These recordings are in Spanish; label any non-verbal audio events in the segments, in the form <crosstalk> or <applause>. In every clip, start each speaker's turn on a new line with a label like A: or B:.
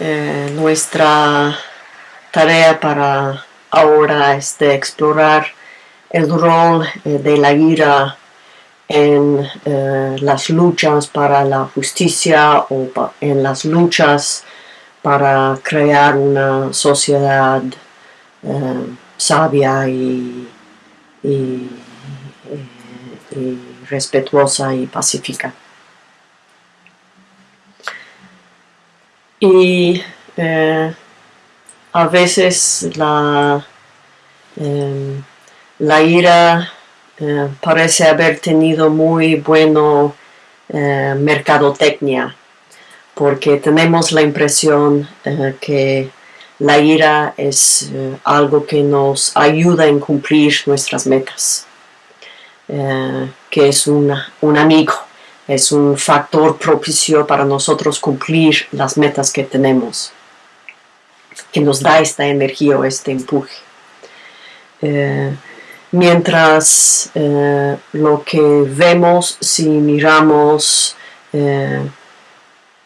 A: Eh, nuestra tarea para ahora es explorar el rol eh, de la ira en eh, las luchas para la justicia o en las luchas para crear una sociedad sabia y, respetuosa y pacífica. Y eh, a veces la, em, la ira eh, parece haber tenido muy bueno eh, mercadotecnia, porque tenemos la impresión que la ira es algo que nos ayuda en cumplir nuestras metas, que es un amigo, es un factor propicio para nosotros cumplir las metas que tenemos, que nos da esta energía o este empuje. Eh, mientras lo que vemos si miramos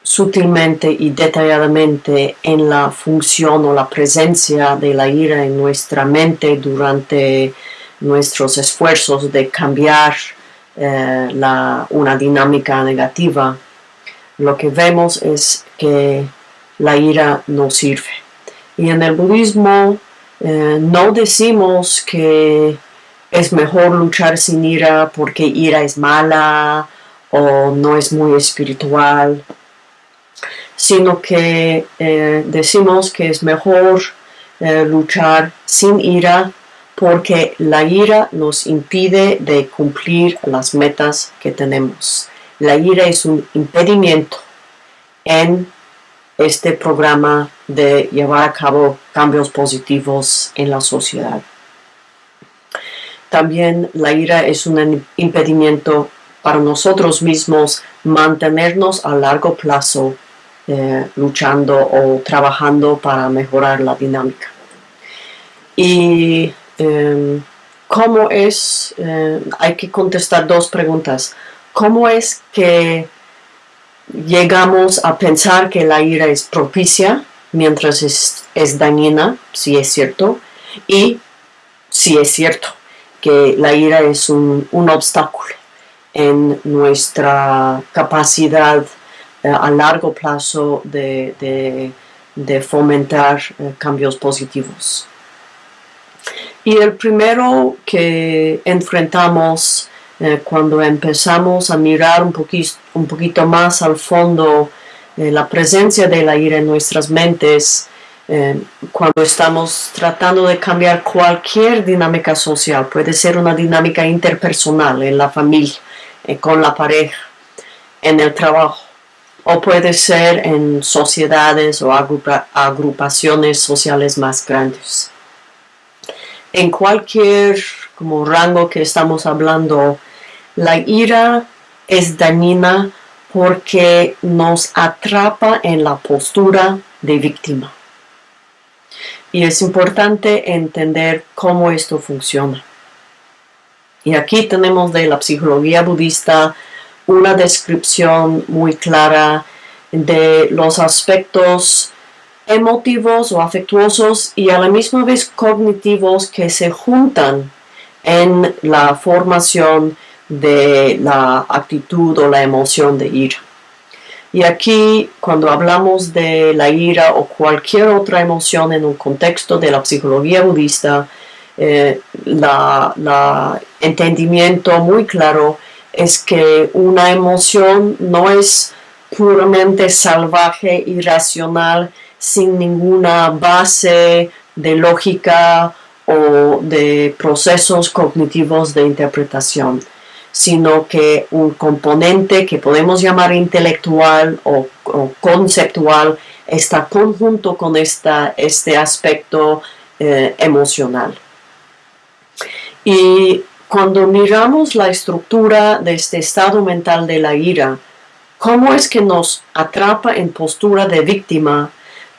A: sutilmente y detalladamente en la función o la presencia de la ira en nuestra mente durante nuestros esfuerzos de cambiar eh, una dinámica negativa, lo que vemos es que la ira no sirve. Y en el budismo eh, no decimos que es mejor luchar sin ira porque ira es mala o no es muy espiritual sino que eh, decimos que es mejor luchar sin ira porque la ira nos impide de cumplir las metas que tenemos. La ira es un impedimento en este programa de llevar a cabo cambios positivos en la sociedad. También la ira es un impedimento para nosotros mismos mantenernos a largo plazo eh, luchando o trabajando para mejorar la dinámica. Y em, cómo es, eh, hay que contestar dos preguntas. ¿Cómo es que llegamos a pensar que la ira es propicia mientras es, es dañina, si es cierto? Y si es cierto que la ira es un, un obstáculo en nuestra capacidad eh, a largo plazo de, fomentar eh, cambios positivos. Y el primero que enfrentamos eh, cuando empezamos a mirar un, poquito, un poquito más al fondo la presencia de la ira en nuestras mentes, cuando estamos tratando de cambiar cualquier dinámica social, puede ser una dinámica interpersonal en la familia, con la pareja, en el trabajo, o puede ser en sociedades o agrupaciones sociales más grandes. En cualquier como rango que estamos hablando, la ira es dañina porque nos atrapa en la postura de víctima. Y es importante entender cómo esto funciona. Y aquí tenemos de la psicología budista una descripción muy clara de los aspectos emotivos o afectuosos y a la misma vez cognitivos que se juntan en la formación de la actitud o la emoción de ira. Y aquí, cuando hablamos de la ira o cualquier otra emoción en un contexto de la psicología budista, el eh, entendimiento muy claro es que una emoción no es puramente salvaje, irracional, sin ninguna base de lógica o de procesos cognitivos de interpretación, sino que un componente que podemos llamar intelectual o, conceptual está conjunto con esta, este aspecto eh, emocional. Y cuando miramos la estructura de este estado mental de la ira, cómo es que nos atrapa en postura de víctima,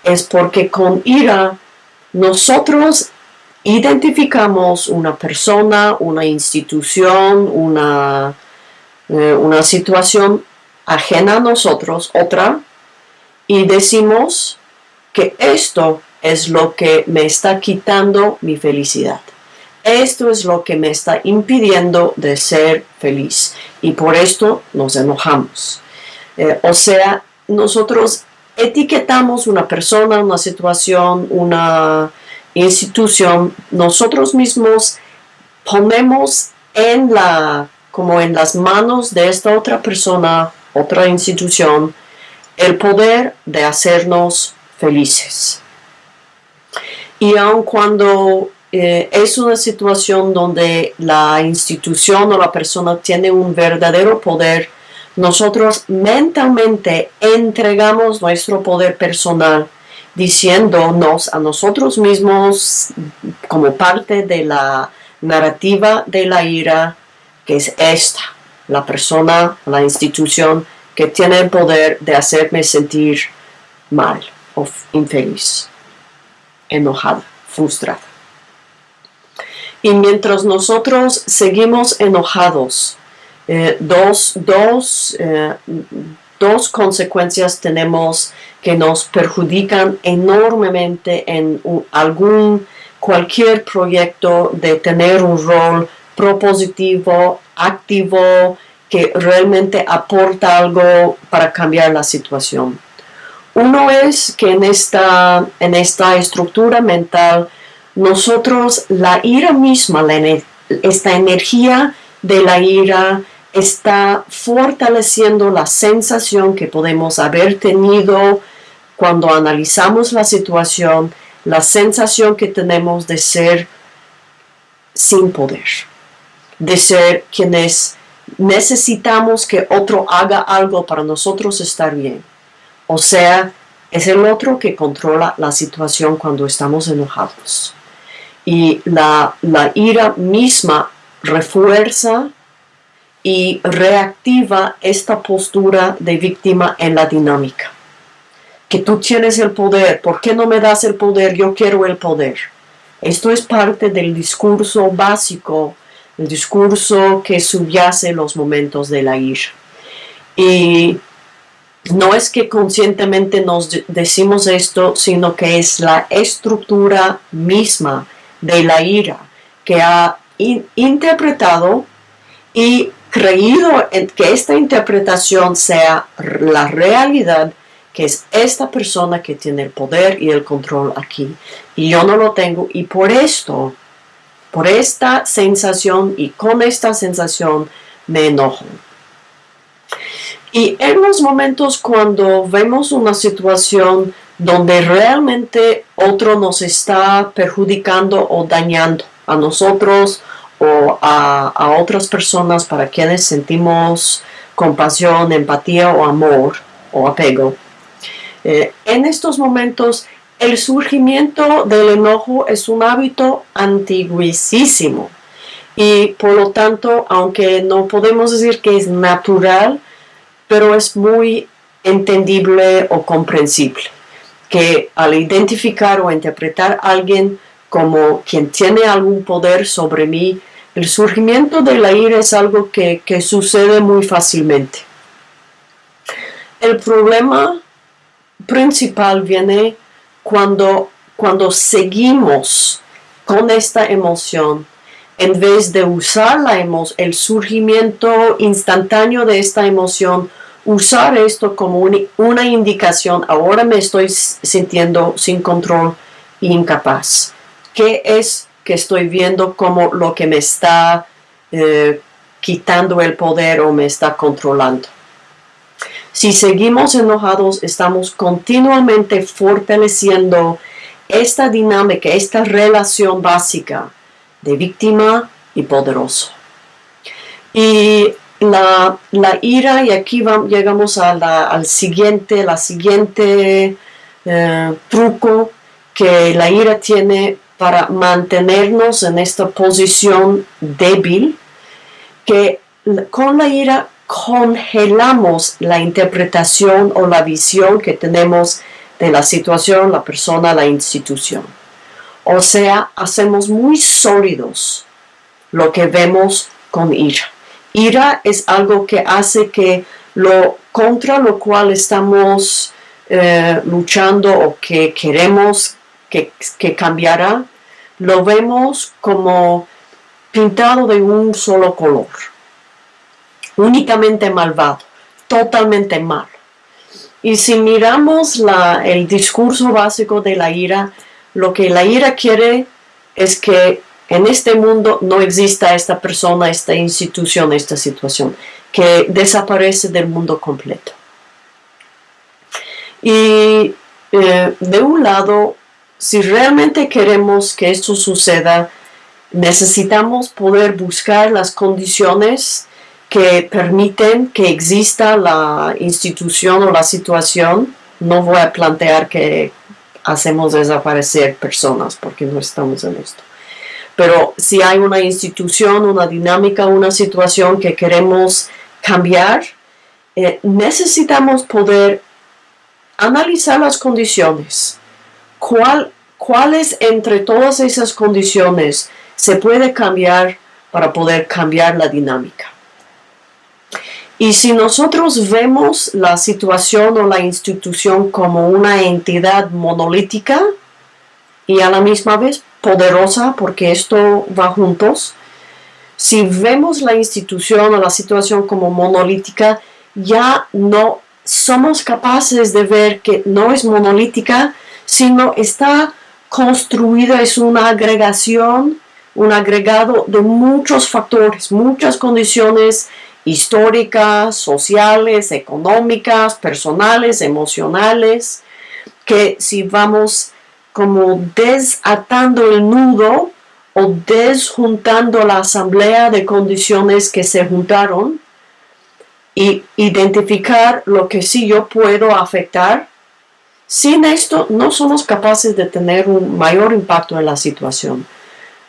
A: es porque con ira nosotros identificamos una persona, una institución, una, eh, una situación ajena a nosotros, otra, y decimos que esto es lo que me está quitando mi felicidad. Esto es lo que me está impidiendo de ser feliz y por esto nos enojamos. Eh, o sea, nosotros etiquetamos una persona, una situación, una institución, nosotros mismos ponemos en la, como en las manos de esta otra persona, otra institución, el poder de hacernos felices. Y aun cuando eh, es una situación donde la institución o la persona tiene un verdadero poder, nosotros mentalmente entregamos nuestro poder personal diciéndonos a nosotros mismos como parte de la narrativa de la ira, que es esta, la persona, la institución que tiene el poder de hacerme sentir mal o infeliz, enojada, frustrada. Y mientras nosotros seguimos enojados, eh, dos, dos, eh, dos consecuencias tenemos que nos perjudican enormemente en algún cualquier proyecto de tener un rol propositivo, activo, que realmente aporta algo para cambiar la situación. Uno es que en esta, en esta estructura mental, nosotros, la ira misma, esta energía de la ira está fortaleciendo la sensación que podemos haber tenido cuando analizamos la situación, la sensación que tenemos de ser sin poder, de ser quienes necesitamos que otro haga algo para nosotros estar bien. O sea, es el otro que controla la situación cuando estamos enojados. Y la, la ira misma refuerza y reactiva esta postura de víctima en la dinámica. Que tú tienes el poder, ¿por qué no me das el poder? Yo quiero el poder. Esto es parte del discurso básico, el discurso que subyace los momentos de la ira. Y no es que conscientemente nos decimos esto, sino que es la estructura misma de la ira que ha interpretado y creído en que esta interpretación sea la realidad, que es esta persona que tiene el poder y el control aquí. Y yo no lo tengo y por esto, por esta sensación y con esta sensación me enojo. Y en los momentos cuando vemos una situación donde realmente otro nos está perjudicando o dañando a nosotros o a, otras personas para quienes sentimos compasión, empatía o amor o apego. Eh, en estos momentos, el surgimiento del enojo es un hábito antiguísimo y por lo tanto, aunque no podemos decir que es natural, pero es muy entendible o comprensible que al identificar o interpretar a alguien como quien tiene algún poder sobre mí, el surgimiento de la ira es algo que, sucede muy fácilmente. El problema principal viene cuando, cuando seguimos con esta emoción en vez de usar la el surgimiento instantáneo de esta emoción, usar esto como una indicación, ahora me estoy sintiendo sin control e incapaz. ¿Qué es que estoy viendo como lo que me está eh, quitando el poder o me está controlando. Si seguimos enojados, estamos continuamente fortaleciendo esta dinámica, esta relación básica de víctima y poderoso. Y la, ira, y aquí llegamos al siguiente, la siguiente eh, truco que la ira tiene para mantenernos en esta posición débil, que con la ira congelamos la interpretación o la visión que tenemos de la situación, la persona, la institución. O sea, hacemos muy sólidos lo que vemos con ira. Ira es algo que hace que lo contra lo cual estamos eh, luchando o que queremos que, cambiará, lo vemos como pintado de un solo color, únicamente malvado, totalmente malo. Y si miramos la, el discurso básico de la ira, lo que la ira quiere es que en este mundo no exista esta persona, esta institución, esta situación, que desaparece del mundo completo. Y eh, de un lado, si realmente queremos que esto suceda, necesitamos poder buscar las condiciones que permiten que exista la institución o la situación. No voy a plantear que hacemos desaparecer personas porque no estamos en esto. Pero si hay una institución, una dinámica, una situación que queremos cambiar, eh, necesitamos poder analizar las condiciones. ¿Cuál, ¿Cuáles entre todas esas condiciones se puede cambiar para poder cambiar la dinámica? Y si nosotros vemos la situación o la institución como una entidad monolítica y a la misma vez poderosa, porque esto va juntos, si vemos la institución o la situación como monolítica, ya no somos capaces de ver que no es monolítica, sino está construida, es una agregación, un agregado de muchos factores, muchas condiciones históricas, sociales, económicas, personales, emocionales, que si vamos como desatando el nudo o desjuntando la asamblea de condiciones que se juntaron y identificar lo que sí yo puedo afectar, sin esto no somos capaces de tener un mayor impacto en la situación.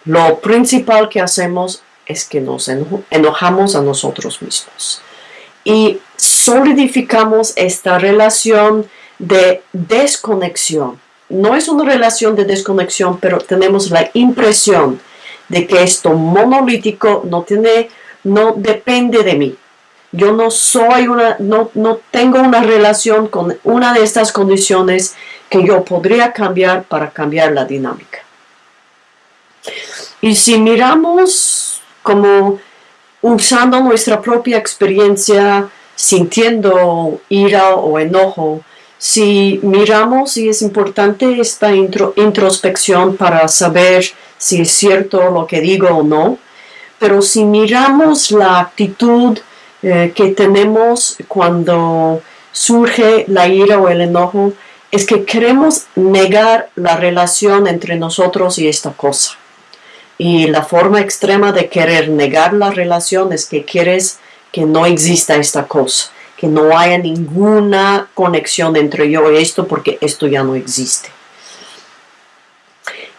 A: Lo principal que hacemos es que nos enojamos a nosotros mismos y solidificamos esta relación de desconexión. No es una relación de desconexión, pero tenemos la impresión de que esto monolítico no tiene, no depende de mí. Yo no soy una, no, no tengo una relación con una de estas condiciones que yo podría cambiar para cambiar la dinámica. Y si miramos como usando nuestra propia experiencia, sintiendo ira o enojo, si miramos y es importante esta introspección para saber si es cierto lo que digo o no, pero si miramos la actitud eh, que tenemos cuando surge la ira o el enojo, es que queremos negar la relación entre nosotros y esta cosa. Y la forma extrema de querer negar la relación es que quieres que no exista esta cosa, que no haya ninguna conexión entre yo y esto porque esto ya no existe.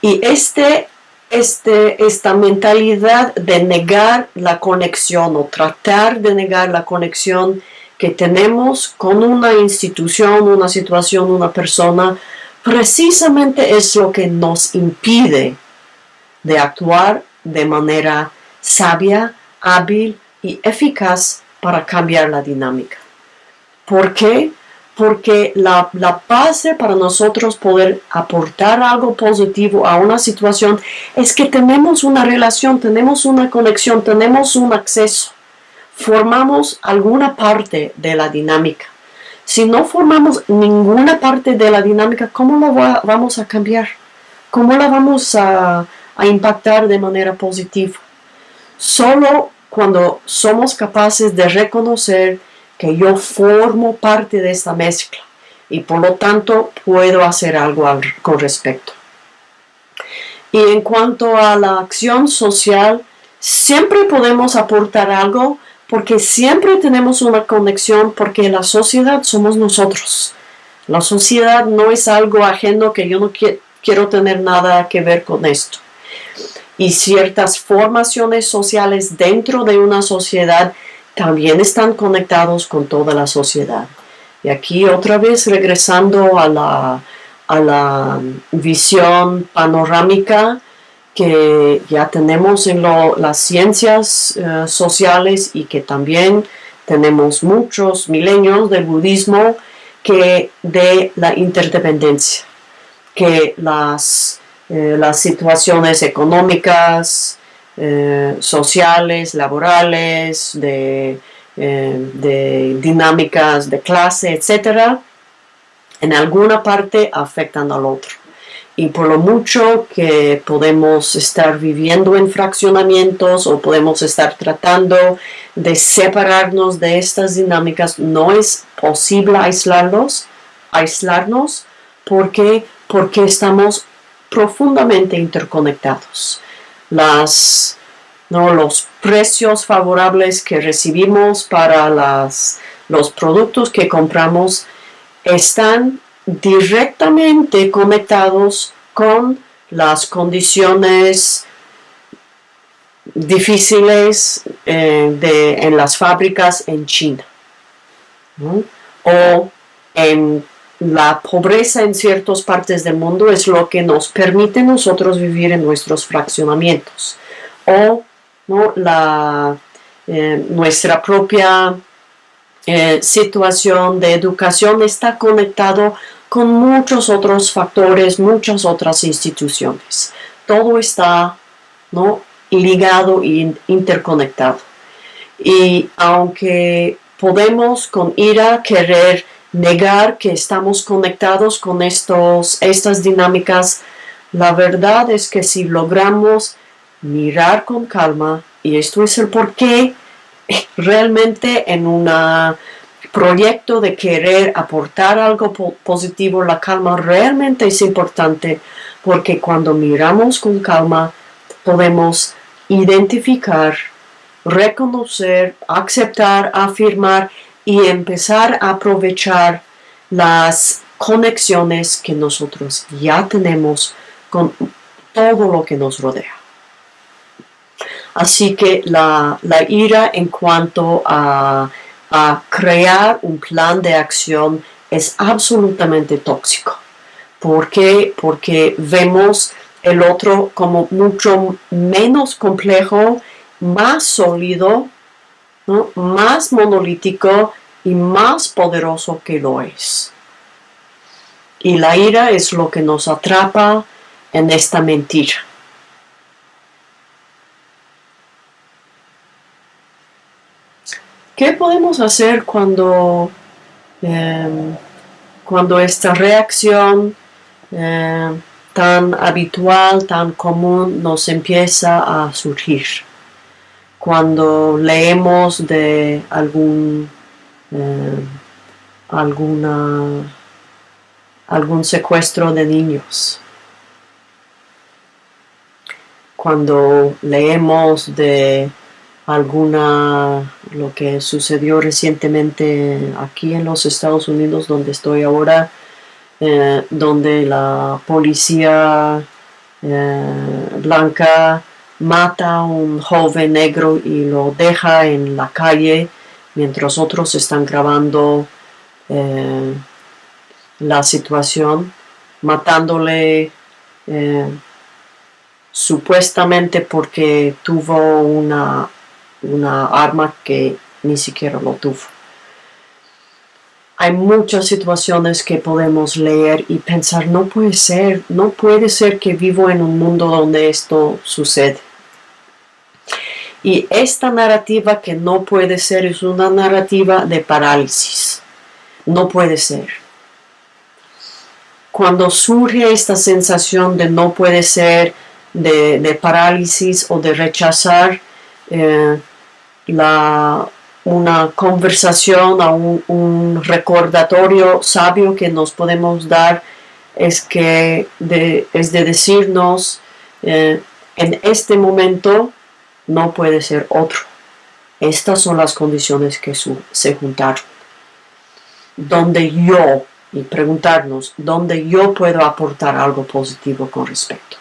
A: Y este, este, esta mentalidad de negar la conexión o tratar de negar la conexión que tenemos con una institución, una situación, una persona, precisamente es lo que nos impide de actuar de manera sabia, hábil y eficaz para cambiar la dinámica. ¿Por qué? Porque la, la base para nosotros poder aportar algo positivo a una situación es que tenemos una relación, tenemos una conexión, tenemos un acceso, formamos alguna parte de la dinámica. Si no formamos ninguna parte de la dinámica, ¿cómo la vamos a cambiar? ¿Cómo la vamos a, a impactar de manera positiva. Solo cuando somos capaces de reconocer que yo formo parte de esta mezcla y por lo tanto puedo hacer algo con respecto. Y en cuanto a la acción social, siempre podemos aportar algo porque siempre tenemos una conexión porque la sociedad somos nosotros. La sociedad no es algo ajeno que yo no quiero tener nada que ver con esto y ciertas formaciones sociales dentro de una sociedad también están conectados con toda la sociedad. Y aquí otra vez regresando a la, a la visión panorámica que ya tenemos en las ciencias eh, sociales y que también tenemos muchos milenios del budismo que de la interdependencia, que las, eh, las situaciones económicas, eh, sociales, laborales, de, eh, de dinámicas de clase, etcétera, en alguna parte afectan al otro. Y por lo mucho que podemos estar viviendo en fraccionamientos o podemos estar tratando de separarnos de estas dinámicas, no es posible aislarlos, aislarnos porque, porque estamos profundamente interconectados. Las, ¿no? los precios favorables que recibimos para las, los productos que compramos están directamente conectados con las condiciones difíciles eh, de, en las fábricas en China o en la pobreza en ciertas partes del mundo es lo que nos permite nosotros vivir en nuestros fraccionamientos o ¿no? la, eh, nuestra propia eh, situación de educación está conectado con muchos otros factores, muchas otras instituciones. Todo está ¿no? ligado e interconectado. Y aunque podemos con ira querer negar que estamos conectados con estos, estas dinámicas, la verdad es que si logramos mirar con calma, y esto es el por qué <laughs> realmente en un proyecto de querer aportar algo positivo, la calma realmente es importante porque cuando miramos con calma podemos identificar, reconocer, aceptar, afirmar y empezar a aprovechar las conexiones que nosotros ya tenemos con todo lo que nos rodea. Así que la, ira en cuanto a, crear un plan de acción es absolutamente tóxico. ¿Por qué? Porque vemos el otro como mucho menos complejo, más sólido, más monolítico y más poderoso que lo es. Y la ira es lo que nos atrapa en esta mentira. ¿Qué podemos hacer cuando, em, cuando esta reacción em, tan habitual, tan común nos empieza a surgir? Cuando leemos de algún, em, alguna, algún secuestro de niños. Cuando leemos de alguna lo que sucedió recientemente aquí en los Estados Unidos donde estoy ahora eh, donde la policía eh, blanca mata a un joven negro y lo deja en la calle mientras otros están grabando eh, la situación matándole supuestamente porque tuvo una una arma que ni siquiera lo tuvo. Hay muchas situaciones que podemos leer y pensar, no puede ser, no puede ser que vivo en un mundo donde esto sucede. Y esta narrativa que no puede ser es una narrativa de parálisis. No puede ser. Cuando surge esta sensación de no puede ser, de, parálisis o de rechazar, eh, la, una conversación, a un, recordatorio sabio que nos podemos dar es que es de decirnos eh, en este momento no puede ser otro. Estas son las condiciones que se juntaron. Donde yo, y preguntarnos, donde yo puedo aportar algo positivo con respecto.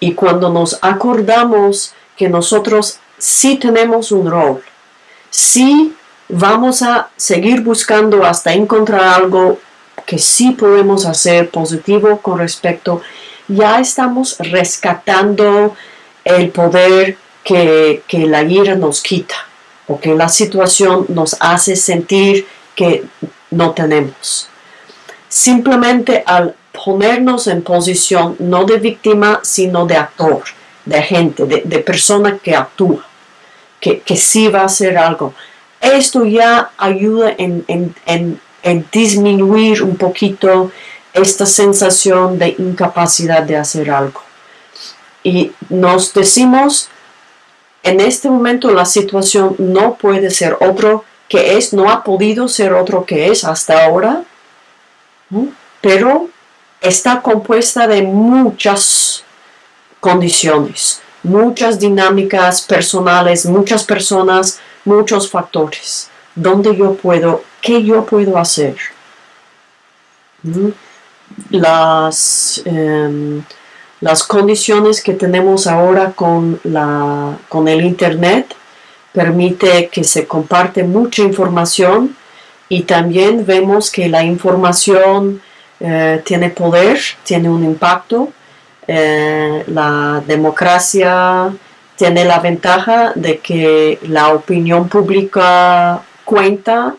A: Y cuando nos acordamos que nosotros si tenemos un rol, si vamos a seguir buscando hasta encontrar algo que sí podemos hacer positivo con respecto, ya estamos rescatando el poder que, que la ira nos quita o que la situación nos hace sentir que no tenemos. Simplemente al ponernos en posición no de víctima, sino de actor, de gente, de, persona que actúa, que, que, sí va a hacer algo. Esto ya ayuda en, en, en disminuir un poquito esta sensación de incapacidad de hacer algo. Y nos decimos, en este momento la situación no puede ser otro que es, no ha podido ser otro que es hasta ahora, pero está compuesta de muchas condiciones, muchas dinámicas personales, muchas personas, muchos factores. ¿Dónde yo puedo, qué yo puedo hacer? Las, em, las condiciones que tenemos ahora con, la, con el Internet permite que se comparte mucha información y también vemos que la información eh, tiene poder, tiene un impacto. Eh, la democracia tiene la ventaja de que la opinión pública cuenta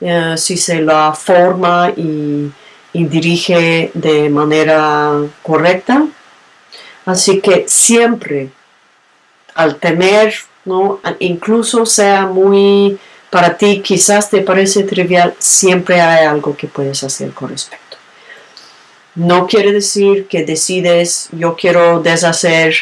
A: eh, si se la forma y, y dirige de manera correcta. Así que siempre al tener, ¿no? incluso sea muy para ti, quizás te parece trivial, siempre hay algo que puedes hacer con respecto. No quiere decir que decides, yo quiero deshacer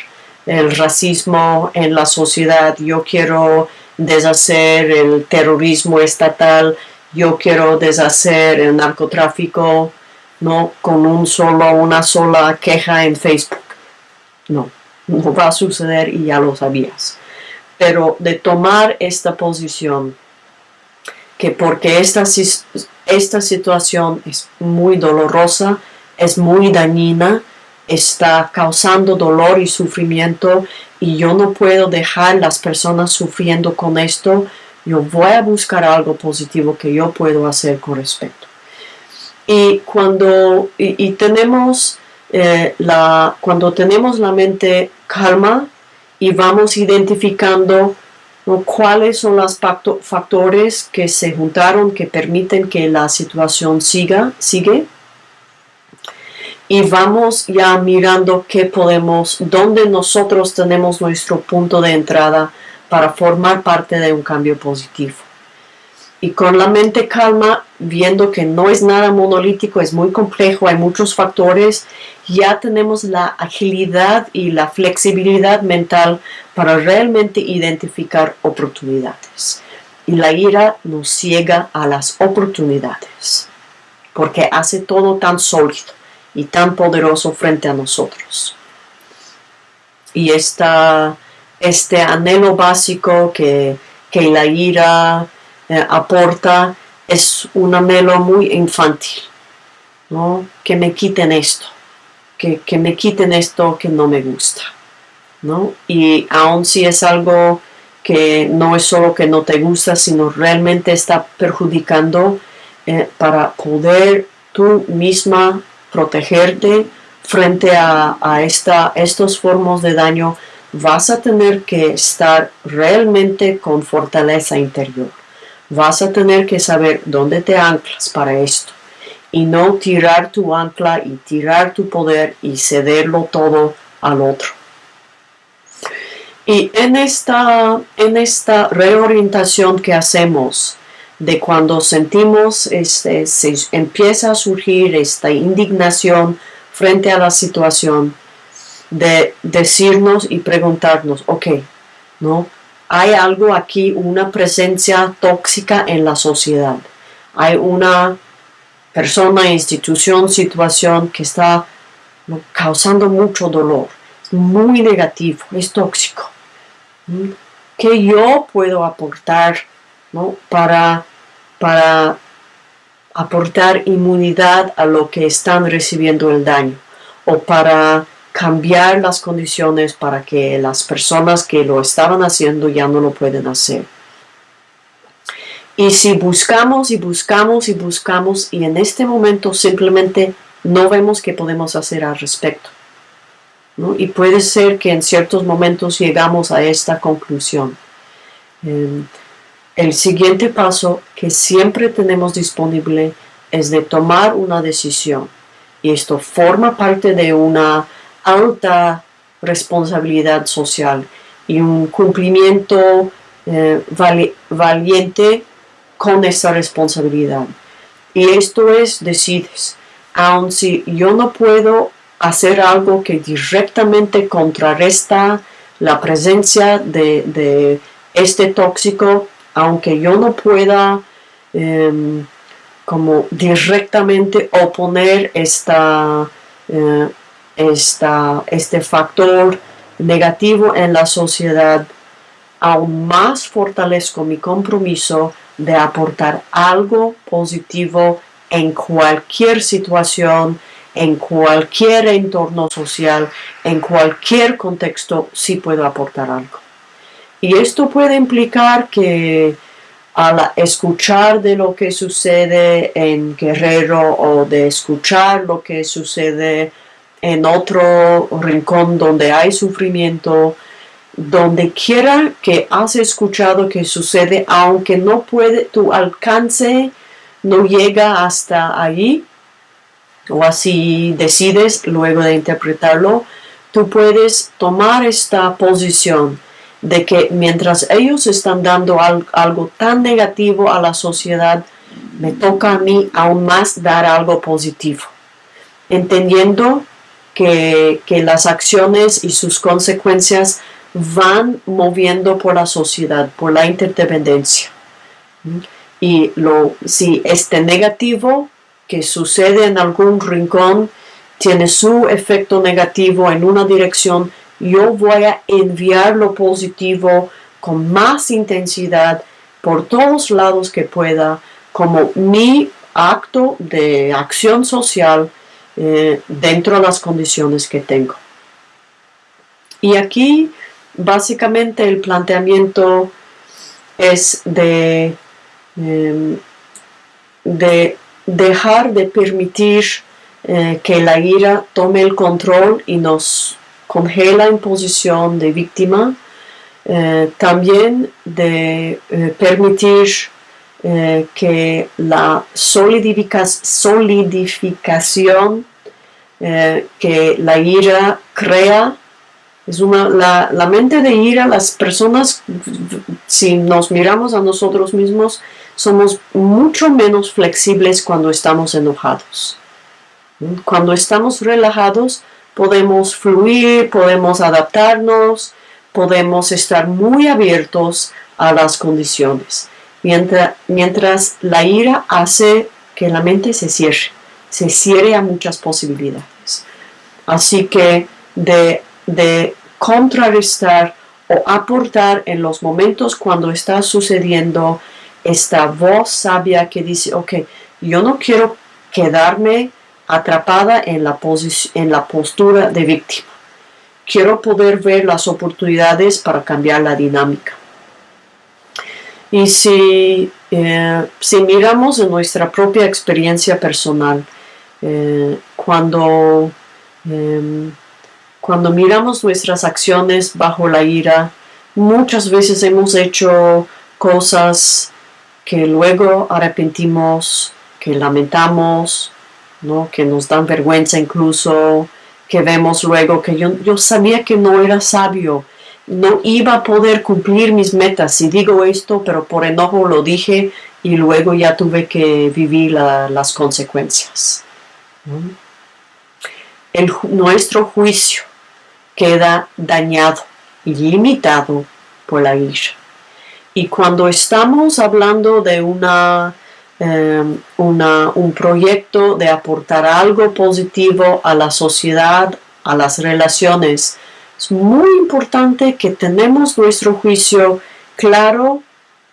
A: el racismo en la sociedad, yo quiero deshacer el terrorismo estatal, yo quiero deshacer el narcotráfico, no con un solo, una sola queja en Facebook. No, no va a suceder y ya lo sabías. Pero de tomar esta posición, que porque esta, esta situación es muy dolorosa, es muy dañina, está causando dolor y sufrimiento y yo no puedo dejar las personas sufriendo con esto, yo voy a buscar algo positivo que yo puedo hacer con respecto. Y cuando y tenemos eh, la, cuando tenemos la mente calma y vamos identificando cuáles son los factores que se juntaron que permiten que la situación siga, sigue, y vamos ya mirando qué podemos, dónde nosotros tenemos nuestro punto de entrada para formar parte de un cambio positivo y con la mente calma, viendo que no es nada monolítico, es muy complejo, hay muchos factores, ya tenemos la agilidad y la flexibilidad mental para realmente identificar oportunidades. Y la ira nos ciega a las oportunidades, porque hace todo tan sólido y tan poderoso frente a nosotros. Y esta, este anhelo básico que, que la ira eh, aporta es un anhelo muy infantil, ¿no? Que me quiten esto, que, me quiten esto que no me gusta, ¿no? Y aun si es algo que no es solo que no te gusta, sino realmente está perjudicando eh, para poder tú misma protegerte frente a, a esta, estos formos de daño, vas a tener que estar realmente con fortaleza interior vas a tener que saber dónde te anclas para esto y no tirar tu ancla y tirar tu poder y cederlo todo al otro. Y en esta, en esta reorientación que hacemos de cuando sentimos, este, se empieza a surgir esta indignación frente a la situación, de decirnos y preguntarnos, ok, ¿no? Hay algo aquí, una presencia tóxica en la sociedad. Hay una persona, institución, situación que está causando mucho dolor. Es muy negativo, es tóxico. ¿Qué yo puedo aportar para, para aportar inmunidad a lo que están recibiendo el daño? O para cambiar las condiciones para que las personas que lo estaban haciendo ya no lo pueden hacer. Y si buscamos y buscamos y buscamos y en este momento simplemente no vemos qué podemos hacer al respecto. Y puede ser que en ciertos momentos llegamos a esta conclusión. Em, el siguiente paso que siempre tenemos disponible es de tomar una decisión. Y esto forma parte de una alta responsabilidad social y un cumplimiento eh, valiente con esa responsabilidad. Y esto es, decides, aun si yo no puedo hacer algo que directamente contrarresta la presencia de, este tóxico, aunque yo no pueda em, como directamente oponer esta, eh, esta, este factor negativo en la sociedad, aún más fortalezco mi compromiso de aportar algo positivo en cualquier situación, en cualquier entorno social, en cualquier contexto, sí puedo aportar algo. Y esto puede implicar que al escuchar de lo que sucede en Guerrero o de escuchar lo que sucede en otro rincón donde hay sufrimiento, donde quiera que has escuchado que sucede, aunque no puede, tu alcance no llega hasta allí, o así decides luego de interpretarlo, tú puedes tomar esta posición de que mientras ellos están dando algo tan negativo a la sociedad, me toca a mí aún más dar algo positivo, entendiendo que, las acciones y sus consecuencias van moviendo por la sociedad, por la interdependencia. Y lo, si este negativo que sucede en algún rincón tiene su efecto negativo en una dirección, yo voy a enviar lo positivo con más intensidad por todos lados que pueda, como mi acto de acción social eh, dentro de las condiciones que tengo. Y aquí básicamente el planteamiento es de, em, de dejar de permitir eh, que la ira tome el control y nos congela en posición de víctima, eh, también de eh, que la solidificación que la ira crea es una, la, la, mente de ira, las personas, si nos miramos a nosotros mismos, somos mucho menos flexibles cuando estamos enojados. Cuando estamos relajados, podemos fluir, podemos adaptarnos, podemos estar muy abiertos a las condiciones. Mientras, mientras la ira hace que la mente se cierre, se cierre a muchas posibilidades. Así que de de contrarrestar o aportar en los momentos cuando está sucediendo esta voz sabia que dice, ok, yo no quiero quedarme atrapada en la, en la postura de víctima. Quiero poder ver las oportunidades para cambiar la dinámica. Y si, eh, si miramos en nuestra propia experiencia personal, eh, cuando em, cuando miramos nuestras acciones bajo la ira, muchas veces hemos hecho cosas que luego arrepentimos, que lamentamos, ¿no? que nos dan vergüenza incluso, que vemos luego que yo, yo sabía que no era sabio, no iba a poder cumplir mis metas. Si digo esto, pero por enojo lo dije y luego ya tuve que vivir las consecuencias. El, nuestro juicio queda dañado y limitado por la ira. Y cuando estamos hablando de una, em, una, un proyecto de aportar algo positivo a la sociedad, a las relaciones, es muy importante que tenemos nuestro juicio claro,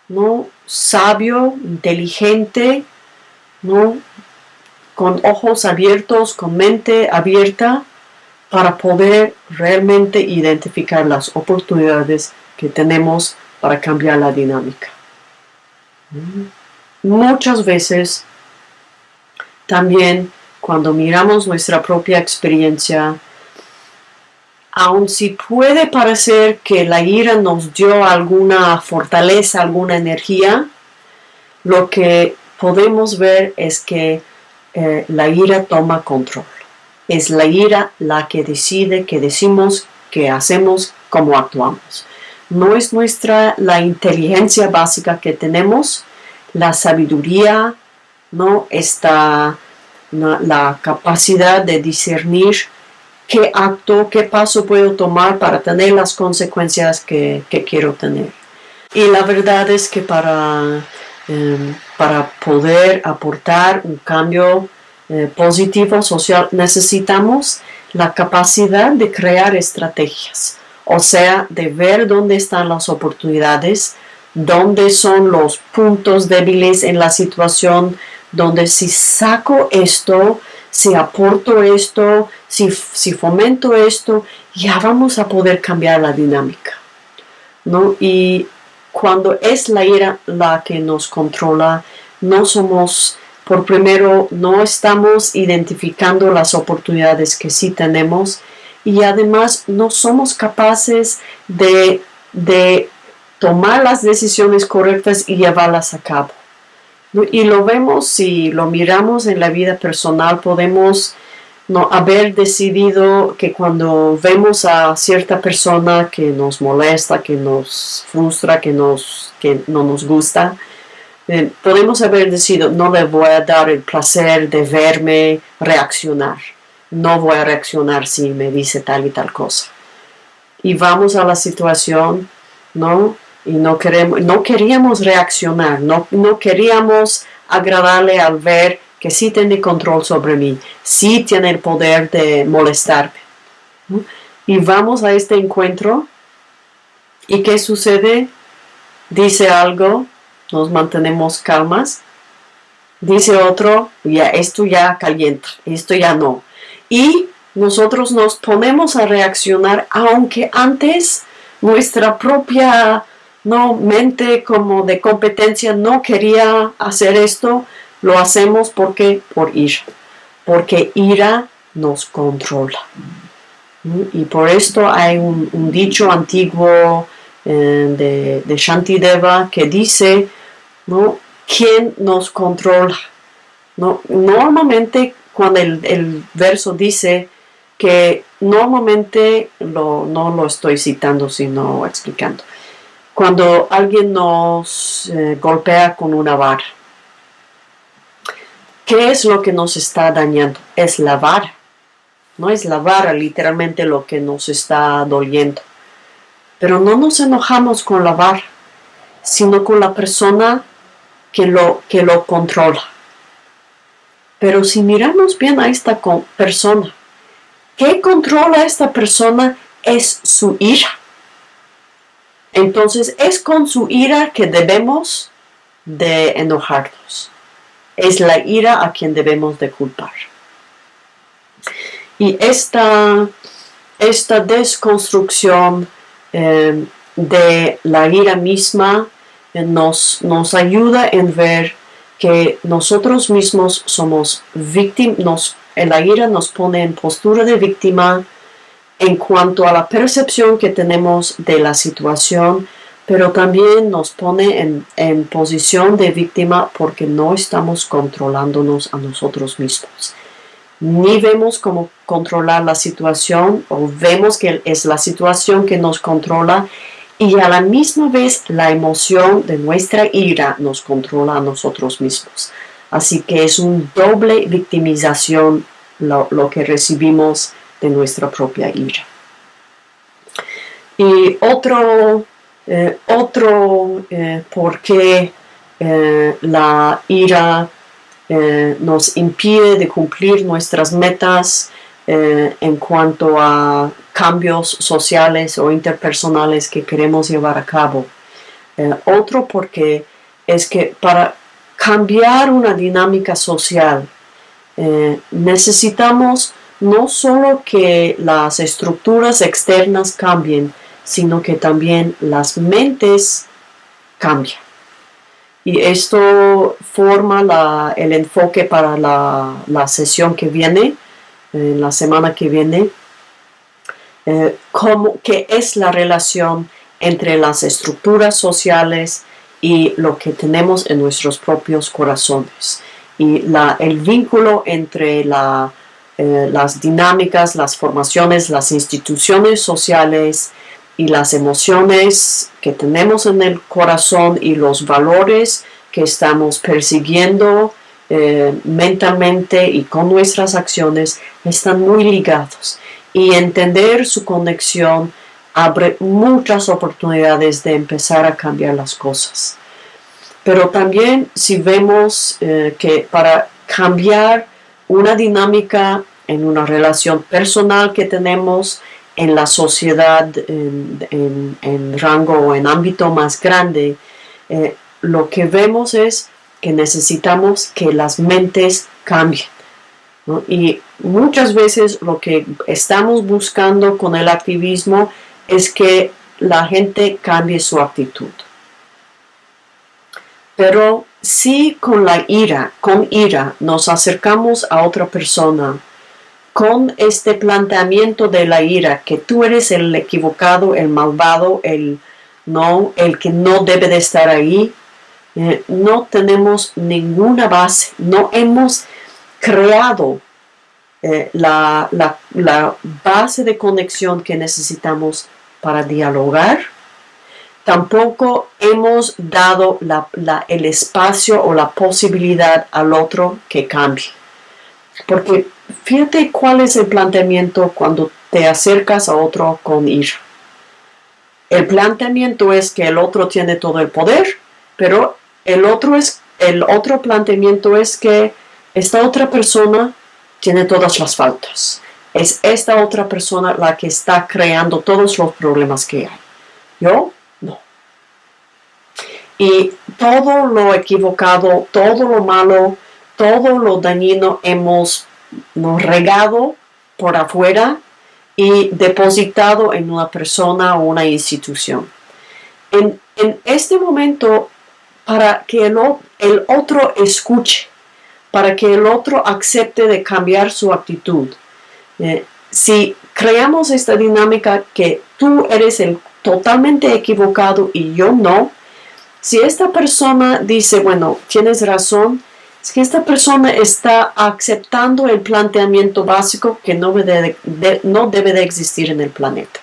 A: ¿no? sabio, inteligente, ¿no? con ojos abiertos, con mente abierta, para poder realmente identificar las oportunidades que tenemos para cambiar la dinámica. Muchas veces también cuando miramos nuestra propia experiencia, aun si puede parecer que la ira nos dio alguna fortaleza, alguna energía, lo que podemos ver es que eh, la ira toma control. Es la ira la que decide qué decimos, qué hacemos, cómo actuamos. No es nuestra la inteligencia básica que tenemos, la sabiduría, no está la capacidad de discernir qué acto, qué paso puedo tomar para tener las consecuencias que, quiero tener. Y la verdad es que para, em, para poder aportar un cambio eh, positivo social necesitamos la capacidad de crear estrategias, o sea, de ver dónde están las oportunidades, dónde son los puntos débiles en la situación, donde si saco esto, si aporto esto, si, si fomento esto, ya vamos a poder cambiar la dinámica. ¿no? Y cuando es la ira la que nos controla, no somos, por primero, no estamos identificando las oportunidades que sí tenemos y además no somos capaces de, de tomar las decisiones correctas y llevarlas a cabo. Y lo vemos, si lo miramos en la vida personal, podemos no haber decidido que cuando vemos a cierta persona que nos molesta, que nos frustra, que, nos, que no nos gusta, eh, podemos haber decidido no le voy a dar el placer de verme reaccionar. No voy a reaccionar si me dice tal y tal cosa. Y vamos a la situación, ¿no? Y no, queremos, no queríamos reaccionar, no, no queríamos agradarle al ver que sí tiene control sobre mí, sí tiene el poder de molestarme. Y vamos a este encuentro y ¿qué sucede? Dice algo, nos mantenemos calmas, dice otro, ya esto ya calienta, esto ya no. Y nosotros nos ponemos a reaccionar aunque antes nuestra propia no mente como de competencia no quería hacer esto, lo hacemos porque por ira, porque ira nos controla. Y por esto hay un, dicho antiguo eh, de, de Shantideva que dice, ¿no? ¿Quién nos controla? ¿No? Normalmente cuando el, verso dice que normalmente no lo estoy citando sino explicando cuando alguien nos eh, golpea con una vara. ¿Qué es lo que nos está dañando? Es la vara. No es la vara literalmente lo que nos está doliendo. Pero no nos enojamos con la vara, sino con la persona que lo, que lo controla. Pero si miramos bien a esta persona, ¿qué controla a esta persona? Es su ira. Entonces es con su ira que debemos de enojarnos. Es la ira a quien debemos de culpar. Y esta, esta desconstrucción eh, de la ira misma eh, nos, nos ayuda en ver que nosotros mismos somos víctimas, la ira nos pone en postura de víctima, en cuanto a la percepción que tenemos de la situación, pero también nos pone en, posición de víctima porque no estamos controlándonos a nosotros mismos. Ni vemos cómo controlar la situación o vemos que es la situación que nos controla y a la misma vez la emoción de nuestra ira nos controla a nosotros mismos. Así que es un doble victimización lo, lo que recibimos de nuestra propia ira. Y otro, eh, otro eh, por qué eh, la ira nos impide de cumplir nuestras metas en cuanto a cambios sociales o interpersonales que queremos llevar a cabo. otro porque es que para cambiar una dinámica social necesitamos no solo que las estructuras externas cambien, sino que también las mentes cambian. Y esto forma el enfoque para la, sesión que viene, en la semana que viene. eh, cómo, qué es la relación entre las estructuras sociales y lo que tenemos en nuestros propios corazones. Y la, el vínculo entre la, eh, las dinámicas, las formaciones, las instituciones sociales y las emociones que tenemos en el corazón y los valores que estamos persiguiendo eh, mentalmente y con nuestras acciones están muy ligados. Y entender su conexión abre muchas oportunidades de empezar a cambiar las cosas. Pero también si vemos eh, que para cambiar una dinámica en una relación personal que tenemos en la sociedad en, rango o en ámbito más grande, eh, lo que vemos es que necesitamos que las mentes cambien. Y muchas veces lo que estamos buscando con el activismo es que la gente cambie su actitud. Pero si con la ira, con ira, nos acercamos a otra persona, con este planteamiento de la ira, que tú eres el equivocado, el malvado, el no, el que no debe de estar ahí, eh, no tenemos ninguna base, no hemos creado eh, la, base de conexión que necesitamos para dialogar. Tampoco hemos dado el espacio o la posibilidad al otro que cambie. Porque fíjate cuál es el planteamiento cuando te acercas a otro con ira. El planteamiento es que el otro tiene todo el poder, pero el otro, es, el otro planteamiento es que esta otra persona tiene todas las faltas. Es esta otra persona la que está creando todos los problemas que hay. Yo no. Y todo lo equivocado, todo lo malo, todo lo dañino hemos regado por afuera y depositado en una persona o una institución. En, este momento para que el, otro escuche, para que el otro acepte de cambiar su actitud. Eh, si creamos esta dinámica que tú eres el totalmente equivocado y yo no, si esta persona dice, bueno, tienes razón, que esta persona está aceptando el planteamiento básico que no no debe de existir en el planeta.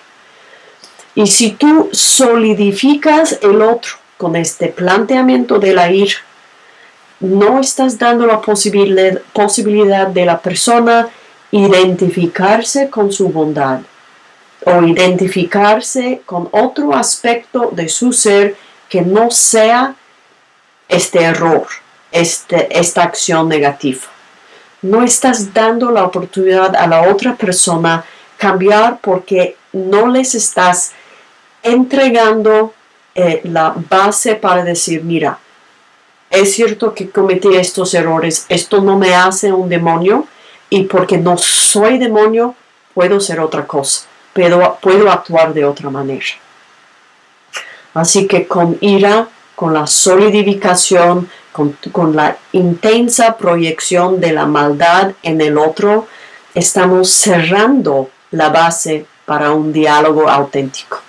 A: Y si tú solidificas el otro, con este planteamiento de la ira, no estás dando la posibilidad de la persona identificarse con su bondad o identificarse con otro aspecto de su ser que no sea este error, este, esta acción negativa. No estás dando la oportunidad a la otra persona cambiar porque no les estás entregando eh, la base para decir, mira, es cierto que cometí estos errores, esto no me hace un demonio y porque no soy demonio puedo ser otra cosa, puedo actuar de otra manera. Así que con ira, con la solidificación, con, la intensa proyección de la maldad en el otro, estamos cerrando la base para un diálogo auténtico.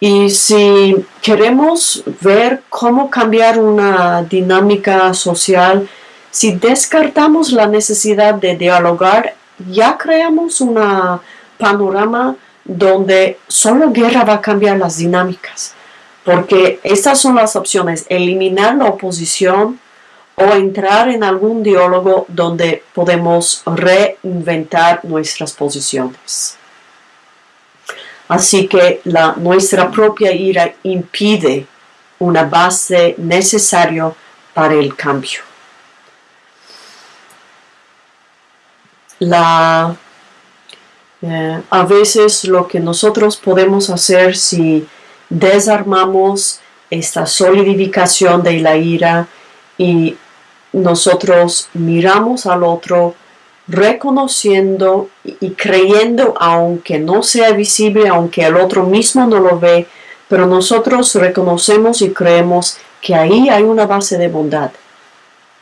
A: Y si queremos ver cómo cambiar una dinámica social, si descartamos la necesidad de dialogar, ya creamos un panorama donde solo guerra va a cambiar las dinámicas. Porque estas son las opciones, eliminar la oposición o entrar en algún diálogo donde podemos reinventar nuestras posiciones. Así que la, nuestra propia ira impide una base necesaria para el cambio. La, eh, a veces lo que nosotros podemos hacer si desarmamos esta solidificación de la ira y nosotros miramos al otro reconociendo y creyendo, aunque no sea visible, aunque el otro mismo no lo ve, pero nosotros reconocemos y creemos que ahí hay una base de bondad,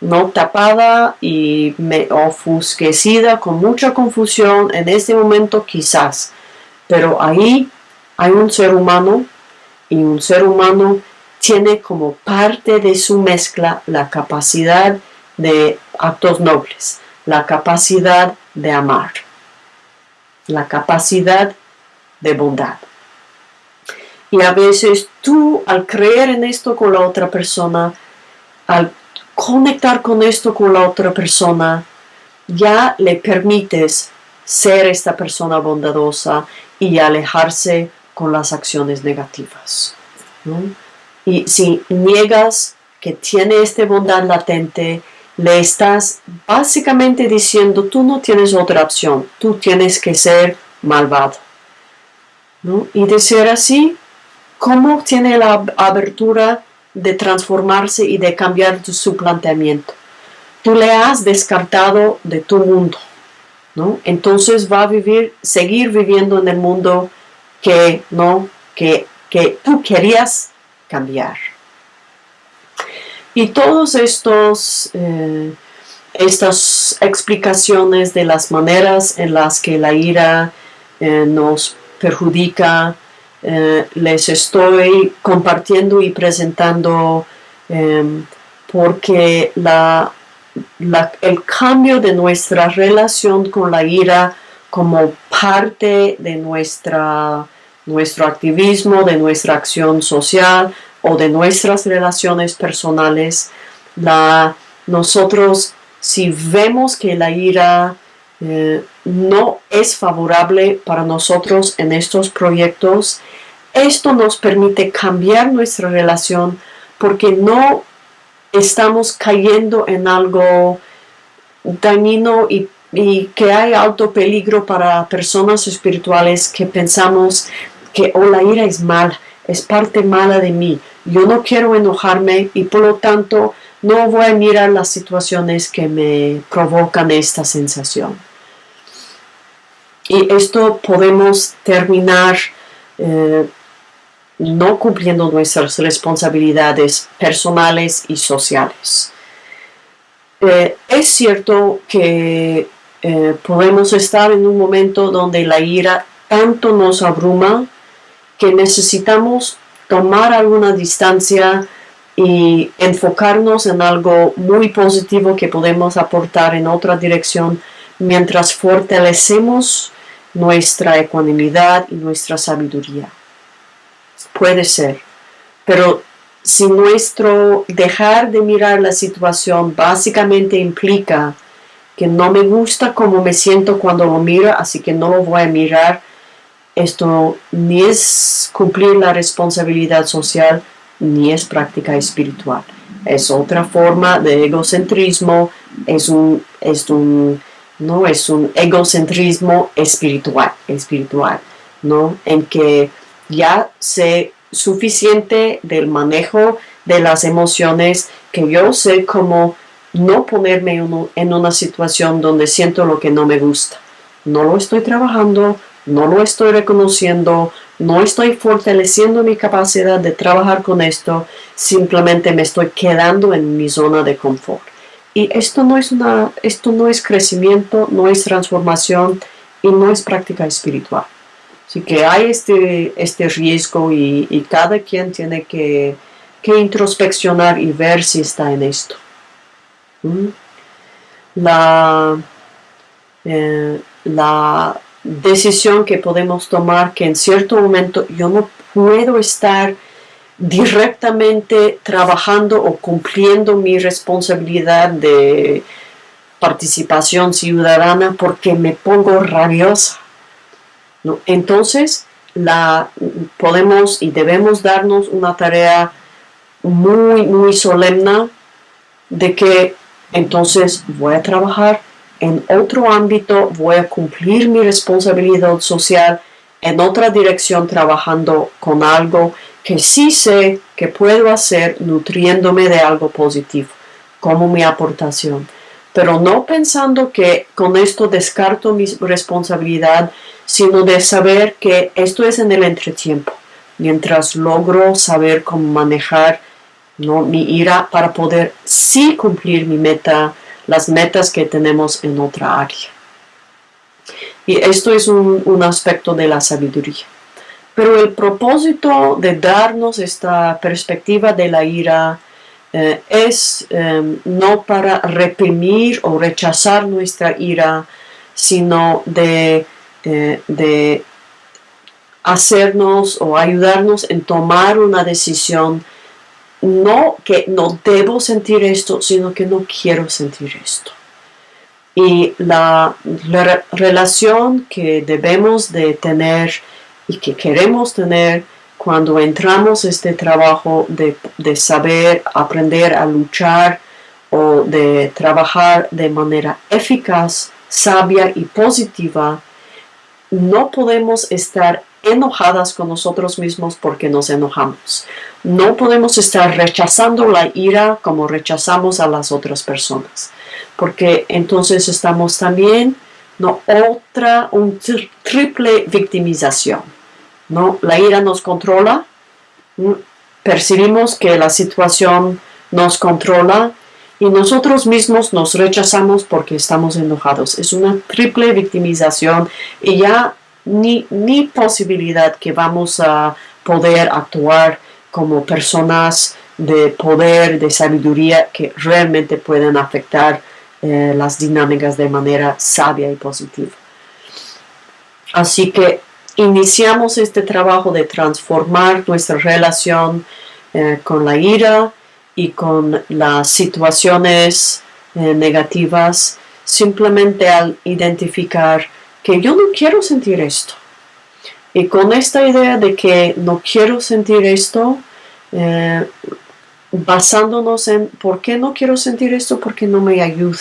A: no tapada y ofusquecida con mucha confusión en este momento quizás, Pero ahí hay un ser humano y un ser humano tiene como parte de su mezcla la capacidad de actos nobles, la capacidad de amar, la capacidad de bondad. Y a veces tú al creer en esto con la otra persona, al conectar con esto con la otra persona, ya le permites ser esta persona bondadosa y alejarse con las acciones negativas. Y si niegas que tiene esta bondad latente, le estás básicamente diciendo, tú no tienes otra opción, tú tienes que ser malvado. Y de ser así, ¿cómo tiene la abertura de transformarse y de cambiar su planteamiento? Tú le has descartado de tu mundo, ¿no? Entonces va a vivir, seguir viviendo en el mundo que, ¿no? que, que tú querías cambiar. Y todos estos, eh, estas explicaciones de las maneras en las que la ira eh, nos perjudica, eh, les estoy compartiendo y presentando porque la, el cambio de nuestra relación con la ira como parte de nuestra, nuestro activismo, de nuestra acción social o de nuestras relaciones personales, la, nosotros si vemos que la ira eh, no es favorable para nosotros en estos proyectos, esto nos permite cambiar nuestra relación porque no estamos cayendo en algo dañino y, que hay alto peligro para personas espirituales que pensamos que oh, la ira es mala, es parte mala de mí. Yo no quiero enojarme y por lo tanto no voy a mirar las situaciones que me provocan esta sensación. Y esto podemos terminar eh, no cumpliendo nuestras responsabilidades personales y sociales. Eh, es cierto que eh, podemos estar en un momento donde la ira tanto nos abruma que necesitamos tomar alguna distancia y enfocarnos en algo muy positivo que podemos aportar en otra dirección mientras fortalecemos nuestra ecuanimidad y nuestra sabiduría. Puede ser, pero si nuestro dejar de mirar la situación básicamente implica que no me gusta cómo me siento cuando lo miro, así que no lo voy a mirar, esto ni es cumplir la responsabilidad social, ni es práctica espiritual. Es otra forma de egocentrismo, es un, es un ¿no? Es un egocentrismo espiritual, espiritual, ¿no? En que ya sé suficiente del manejo de las emociones que yo sé cómo no ponerme en una situación donde siento lo que no me gusta. No lo estoy trabajando, no lo estoy reconociendo, no estoy fortaleciendo mi capacidad de trabajar con esto, simplemente me estoy quedando en mi zona de confort. Y esto no es, una, esto no es crecimiento, no es transformación y no es práctica espiritual. Así que hay este, este riesgo y, cada quien tiene que, introspeccionar y ver si está en esto. ¿Mm? La, eh, la decisión que podemos tomar que en cierto momento yo no puedo estar directamente trabajando o cumpliendo mi responsabilidad de participación ciudadana porque me pongo rabiosa. ¿no? Entonces, la, podemos y debemos darnos una tarea muy, muy solemne de que entonces voy a trabajar en otro ámbito, voy a cumplir mi responsabilidad social en otra dirección trabajando con algo que sí sé que puedo hacer nutriéndome de algo positivo, como mi aportación, pero no pensando que con esto descarto mi responsabilidad, sino de saber que esto es en el entretiempo, mientras logro saber cómo manejar ¿no? mi ira para poder sí cumplir mi meta, las metas que tenemos en otra área. Y esto es un, aspecto de la sabiduría. Pero el propósito de darnos esta perspectiva de la ira eh, es em, no para reprimir o rechazar nuestra ira, sino de, eh, de hacernos o ayudarnos en tomar una decisión no que no debo sentir esto, sino que no quiero sentir esto. Y la, relación que debemos de tener y que queremos tener cuando entramos este trabajo de, de saber aprender a luchar o de trabajar de manera eficaz, sabia y positiva, no podemos estar enojadas con nosotros mismos porque nos enojamos. No podemos estar rechazando la ira como rechazamos a las otras personas, porque entonces estamos también no otra un triple victimización. No, la ira nos controla, percibimos que la situación nos controla y nosotros mismos nos rechazamos porque estamos enojados. Es una triple victimización y ya ni, posibilidad que vamos a poder actuar como personas de poder, de sabiduría que realmente pueden afectar eh, las dinámicas de manera sabia y positiva. Así que iniciamos este trabajo de transformar nuestra relación eh, con la ira y con las situaciones eh, negativas simplemente al identificar que yo no quiero sentir esto. Y con esta idea de que no quiero sentir esto, eh, basándonos en por qué no quiero sentir esto, porque no me ayuda.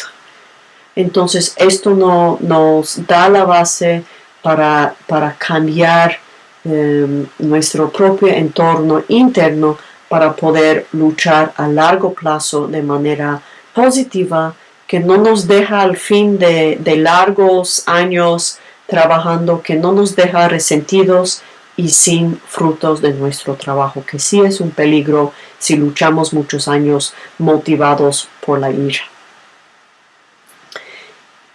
A: Entonces esto no, nos da la base para, para cambiar em, nuestro propio entorno interno para poder luchar a largo plazo de manera positiva que no nos deja al fin de, largos años trabajando, que no nos deja resentidos y sin frutos de nuestro trabajo, que sí es un peligro si luchamos muchos años motivados por la ira.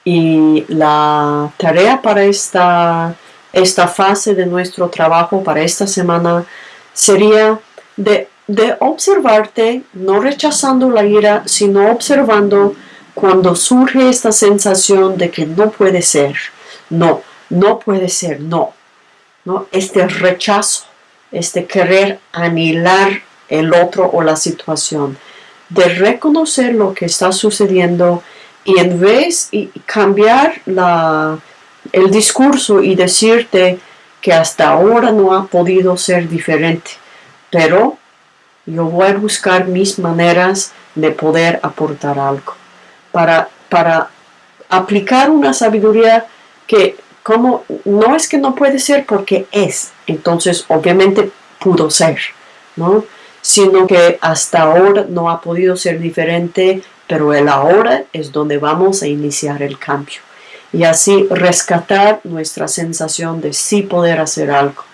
A: Y la tarea para esta, esta fase de nuestro trabajo, para esta semana, sería de, de observarte, no rechazando la ira, sino observando cuando surge esta sensación de que no puede ser, no, no puede ser, no, ¿no? este rechazo, este querer anilar el otro o la situación, de reconocer lo que está sucediendo y en vez de cambiar la, el discurso y decirte que hasta ahora no ha podido ser diferente, pero yo voy a buscar mis maneras de poder aportar algo para, aplicar una sabiduría que como no es que no puede ser porque es, entonces obviamente pudo ser, ¿no? Sino que hasta ahora no ha podido ser diferente, pero el ahora es donde vamos a iniciar el cambio. Y así rescatar nuestra sensación de sí poder hacer algo.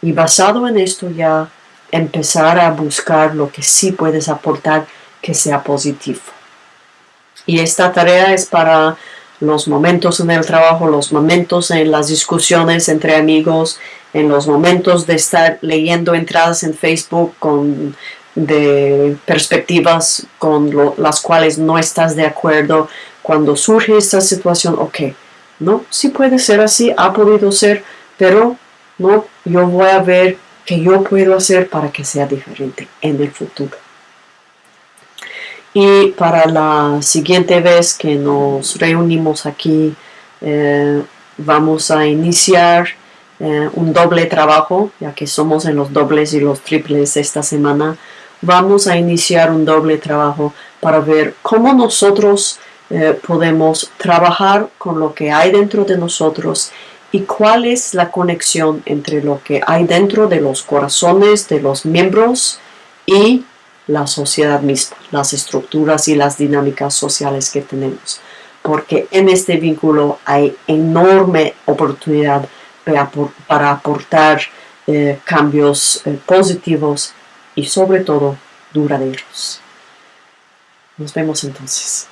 A: Y basado en esto ya empezar a buscar lo que sí puedes aportar que sea positivo. Y esta tarea es para los momentos en el trabajo, los momentos en las discusiones entre amigos, en los momentos de estar leyendo entradas en Facebook con de perspectivas con las cuales no estás de acuerdo. Cuando surge esta situación, ok, no, sí puede ser así, ha podido ser, pero no, yo voy a ver qué yo puedo hacer para que sea diferente en el futuro. Y para la siguiente vez que nos reunimos aquí, eh, vamos a iniciar eh, un doble trabajo, ya que somos en los dobles y los triples esta semana. Vamos a iniciar un doble trabajo para ver cómo nosotros eh, podemos trabajar con lo que hay dentro de nosotros y cuál es la conexión entre lo que hay dentro de los corazones de los miembros y la sociedad misma, las estructuras y las dinámicas sociales que tenemos. Porque en este vínculo hay enorme oportunidad para aportar eh, cambios eh, positivos y sobre todo duraderos. Nos vemos entonces.